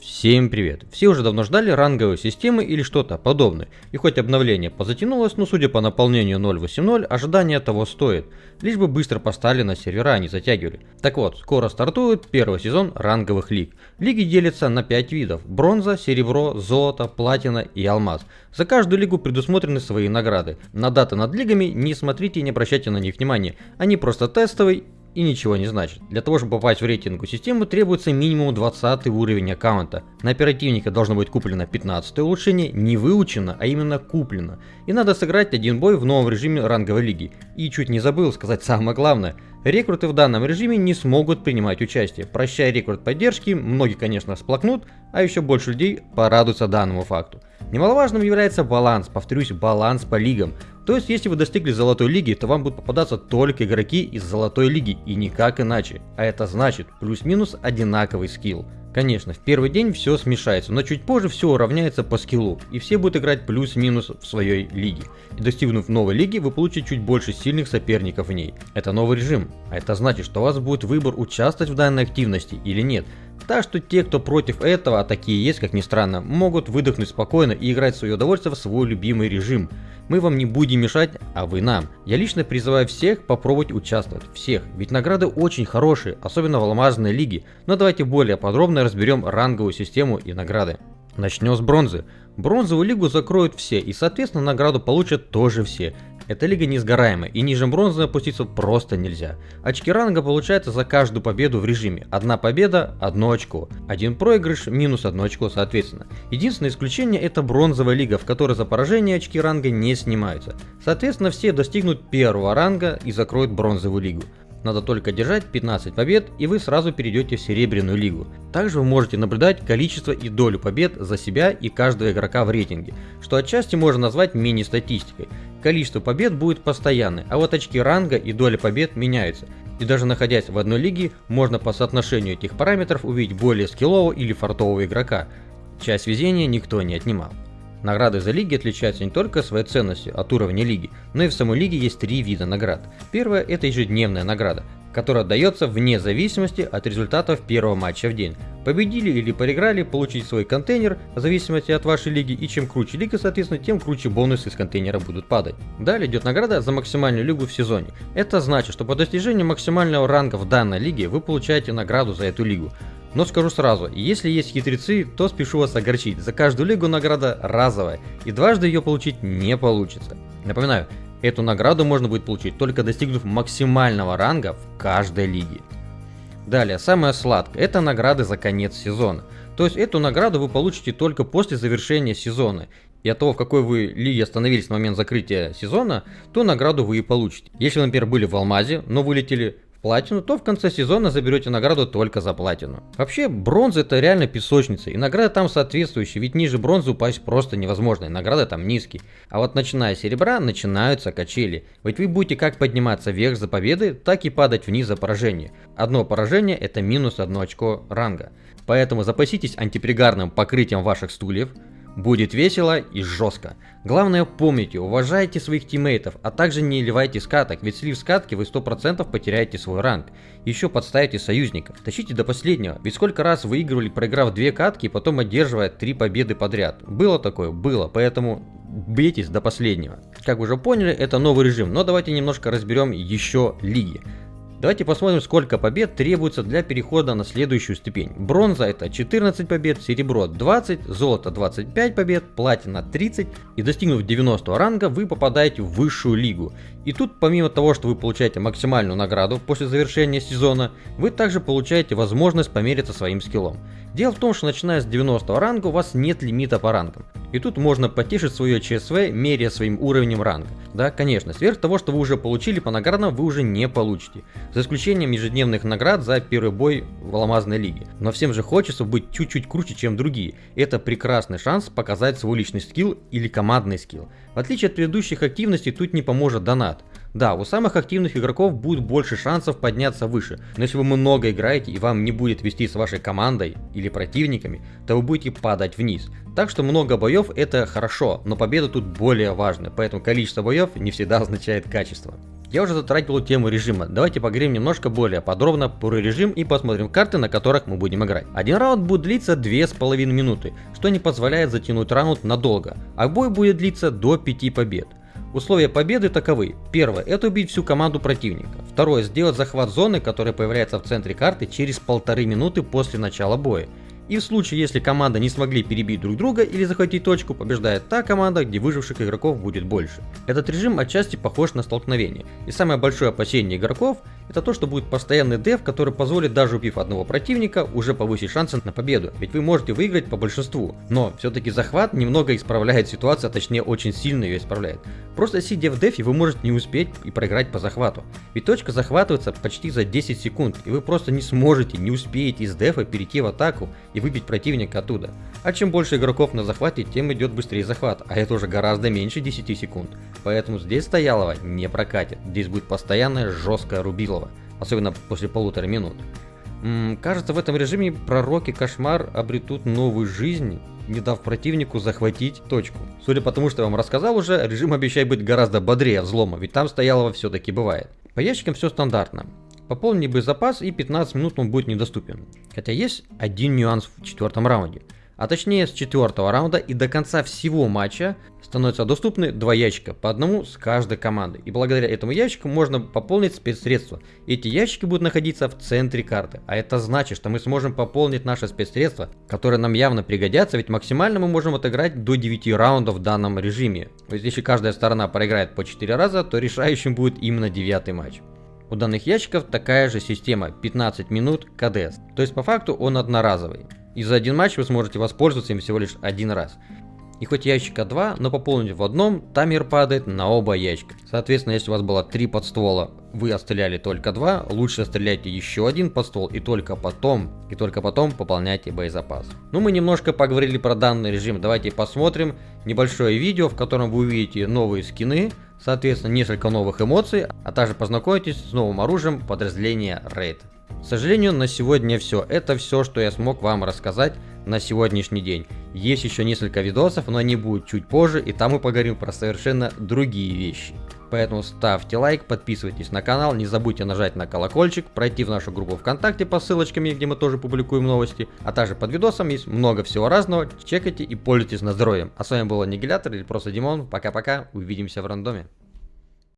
всем привет! Все уже давно ждали ранговой системы или что-то подобное, и хоть обновление позатянулось, но судя по наполнению 0.8.0, ожидание того стоит, лишь бы быстро поставили на сервера, а не затягивали. Так вот, скоро стартует первый сезон ранговых лиг. Лиги делятся на 5 видов, бронза, серебро, золото, платина и алмаз. За каждую лигу предусмотрены свои награды. На даты над лигами не смотрите и не обращайте на них внимания, они просто тестовые и ничего не значит. Для того, чтобы попасть в рейтинговую систему, требуется минимум 20 уровень аккаунта. На оперативника должно быть куплено 15 улучшение, не выучено, а именно куплено. И надо сыграть один бой в новом режиме ранговой лиги. И чуть не забыл сказать самое главное. Рекруты в данном режиме не смогут принимать участие. Прощая рекрут поддержки, многие, конечно, сплакнут, а еще больше людей порадуются данному факту. Немаловажным является баланс, повторюсь, баланс по лигам. То есть, если вы достигли золотой лиги, то вам будут попадаться только игроки из золотой лиги и никак иначе. А это значит плюс-минус одинаковый скилл. Конечно, в первый день все смешается, но чуть позже все уравняется по скиллу, и все будут играть плюс-минус в своей лиге. И достигнув новой лиги, вы получите чуть больше сильных соперников в ней. Это новый режим, а это значит, что у вас будет выбор участвовать в данной активности или нет. Так что те, кто против этого, а такие есть, как ни странно, могут выдохнуть спокойно и играть в свое удовольствие в свой любимый режим. Мы вам не будем мешать, а вы нам. Я лично призываю всех попробовать участвовать. Всех. Ведь награды очень хорошие, особенно в алмазной лиге. Но давайте более подробно разберем ранговую систему и награды. Начнем с бронзы. Бронзовую лигу закроют все и соответственно награду получат тоже все. Эта лига несгораемая и ниже бронзы опуститься просто нельзя. Очки ранга получается за каждую победу в режиме. Одна победа – одно очко. Один проигрыш – минус одно очко соответственно. Единственное исключение – это бронзовая лига, в которой за поражение очки ранга не снимаются. Соответственно все достигнут первого ранга и закроют бронзовую лигу. Надо только держать 15 побед и вы сразу перейдете в Серебряную лигу. Также вы можете наблюдать количество и долю побед за себя и каждого игрока в рейтинге, что отчасти можно назвать мини-статистикой. Количество побед будет постоянное, а вот очки ранга и доля побед меняются. И даже находясь в одной лиге, можно по соотношению этих параметров увидеть более скиллового или фартового игрока. Часть везения никто не отнимал. Награды за лиги отличаются не только своей ценностью от уровня лиги, но и в самой лиге есть три вида наград. Первая это ежедневная награда, которая дается вне зависимости от результатов первого матча в день. Победили или проиграли, получить свой контейнер в зависимости от вашей лиги, и чем круче лига, соответственно, тем круче бонусы из контейнера будут падать. Далее идет награда за максимальную лигу в сезоне. Это значит, что по достижению максимального ранга в данной лиге вы получаете награду за эту лигу. Но скажу сразу, если есть хитрецы, то спешу вас огорчить. За каждую лигу награда разовая, и дважды ее получить не получится. Напоминаю, эту награду можно будет получить только достигнув максимального ранга в каждой лиге. Далее, самое сладкое, это награды за конец сезона. То есть эту награду вы получите только после завершения сезона. И от того, в какой вы лиге остановились в момент закрытия сезона, то награду вы и получите. Если вы, например, были в Алмазе, но вылетели платину, то в конце сезона заберете награду только за платину. Вообще, бронза это реально песочница, и награда там соответствующая, ведь ниже бронзы упасть просто невозможно, и награда там низкие. А вот начиная с серебра, начинаются качели. Ведь вы будете как подниматься вверх за победы, так и падать вниз за поражение. Одно поражение это минус одно очко ранга. Поэтому запаситесь антипригарным покрытием ваших стульев, Будет весело и жестко. Главное помните, уважайте своих тиммейтов, а также не ливайте скаток, ведь слив скатки вы 100% потеряете свой ранг. Еще подставите союзников. Тащите до последнего, ведь сколько раз выигрывали, проиграв две катки и потом одерживая три победы подряд. Было такое? Было, поэтому бейтесь до последнего. Как вы уже поняли, это новый режим, но давайте немножко разберем еще лиги. Давайте посмотрим, сколько побед требуется для перехода на следующую ступень. Бронза это 14 побед, серебро 20, золото 25 побед, платина 30. И достигнув 90 ранга, вы попадаете в высшую лигу. И тут помимо того, что вы получаете максимальную награду после завершения сезона, вы также получаете возможность помериться своим скиллом. Дело в том, что начиная с 90 ранга у вас нет лимита по рангам. И тут можно потешить свое ЧСВ, меряя своим уровнем ранга. Да, конечно, сверх того, что вы уже получили по наградам, вы уже не получите. За исключением ежедневных наград за первый бой в алмазной лиге. Но всем же хочется быть чуть-чуть круче, чем другие. Это прекрасный шанс показать свой личный скилл или командный скилл. В отличие от предыдущих активностей, тут не поможет донат. Да, у самых активных игроков будет больше шансов подняться выше, но если вы много играете и вам не будет вести с вашей командой или противниками, то вы будете падать вниз. Так что много боев это хорошо, но победа тут более важна, поэтому количество боев не всегда означает качество. Я уже затратил тему режима, давайте поговорим немножко более подробно про режим и посмотрим карты, на которых мы будем играть. Один раунд будет длиться 2,5 минуты, что не позволяет затянуть раунд надолго, а бой будет длиться до 5 побед. Условия победы таковы. Первое – это убить всю команду противника. Второе – сделать захват зоны, которая появляется в центре карты через полторы минуты после начала боя. И в случае, если команда не смогли перебить друг друга или захватить точку, побеждает та команда, где выживших игроков будет больше. Этот режим отчасти похож на столкновение. И самое большое опасение игроков это то, что будет постоянный деф, который позволит даже убив одного противника уже повысить шансы на победу, ведь вы можете выиграть по большинству. Но все-таки захват немного исправляет ситуацию, а точнее очень сильно ее исправляет. Просто сидя в дефе вы можете не успеть и проиграть по захвату. Ведь точка захватывается почти за 10 секунд, и вы просто не сможете, не успеете из дефа перейти в атаку и выбить противника оттуда. А чем больше игроков на захвате, тем идет быстрее захват, а это уже гораздо меньше 10 секунд. Поэтому здесь стоялого не прокатит, здесь будет постоянная жесткая рубилова, особенно после полутора минут. М -м, кажется, в этом режиме пророки Кошмар обретут новую жизнь, не дав противнику захватить точку. Судя по тому, что я вам рассказал уже, режим обещает быть гораздо бодрее взлома, ведь там стоялого все-таки бывает. По ящикам все стандартно. Пополни боезапас и 15 минут он будет недоступен. Хотя есть один нюанс в четвертом раунде а точнее с четвертого раунда и до конца всего матча становятся доступны два ящика, по одному с каждой команды. И благодаря этому ящику можно пополнить спецсредства. Эти ящики будут находиться в центре карты, а это значит, что мы сможем пополнить наши спецсредства, которые нам явно пригодятся, ведь максимально мы можем отыграть до 9 раундов в данном режиме. То есть если каждая сторона проиграет по 4 раза, то решающим будет именно девятый матч. У данных ящиков такая же система 15 минут КДС, то есть по факту он одноразовый. И за один матч вы сможете воспользоваться им всего лишь один раз. И хоть ящика 2, но пополнить в одном, таймер падает на оба ящика. Соответственно, если у вас было 3 подствола, вы отстреляли только 2, лучше стреляйте еще один подствол и только потом, и только потом пополняйте боезапас. Ну мы немножко поговорили про данный режим, давайте посмотрим небольшое видео, в котором вы увидите новые скины, соответственно несколько новых эмоций, а также познакомитесь с новым оружием подразделения Raid. К сожалению, на сегодня все. Это все, что я смог вам рассказать на сегодняшний день. Есть еще несколько видосов, но они будут чуть позже, и там мы поговорим про совершенно другие вещи. Поэтому ставьте лайк, подписывайтесь на канал, не забудьте нажать на колокольчик, пройти в нашу группу ВКонтакте по ссылочкам, где мы тоже публикуем новости, а также под видосом есть много всего разного, чекайте и пользуйтесь на здоровье. А с вами был Аннигилятор или просто Димон, пока-пока, увидимся в рандоме.